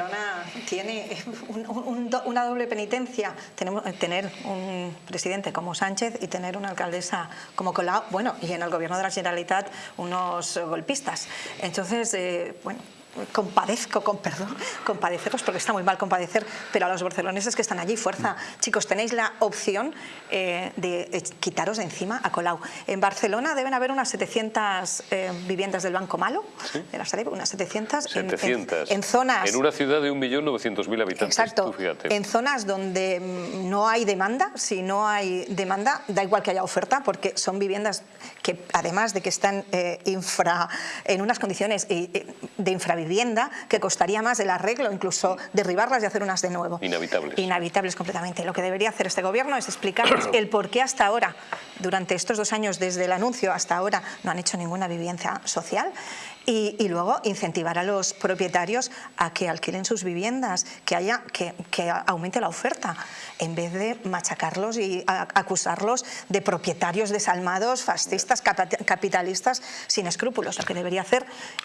Barcelona tiene un- un- un- una doble penitencia, Tenemos, tener un presidente como Sánchez y tener una alcaldesa como Colau, bueno, y en el gobierno de la Generalitat unos golpistas. Entonces, eh, bueno, compadezco, con perdón, compadeceros, porque está muy mal compadecer, pero a los barceloneses que están allí, fuerza. Chicos, tenéis la opción eh, de eh, quitaros de encima a Colau. En Barcelona deben haber unas 700 eh, viviendas del Banco Malo, de la Sareb, unas 700, en- en- 700. en zonas... En una ciudad de 1.900.000 habitantes. Exacto, en zonas donde mm, no hay demanda, si no hay demanda, da igual que haya oferta, porque son viviendas que además de que están eh, infra, en unas condiciones de infravivienda, que costaría más el arreglo, incluso derribarlas y hacer unas de nuevo. Inhabitables. Inhabitables completamente. Lo que debería hacer este gobierno es explicarnos el por qué hasta ahora, durante estos dos años desde el anuncio hasta ahora, no han hecho ninguna vivienda social y, y luego incentivar a los propietarios a que alquilen sus viviendas, que, haya, que, que aumente la oferta, en vez de machacarlos y a- acusarlos de propietarios desalmados, fascistas, capitalistas, sin escrúpulos. Lo que debería hacer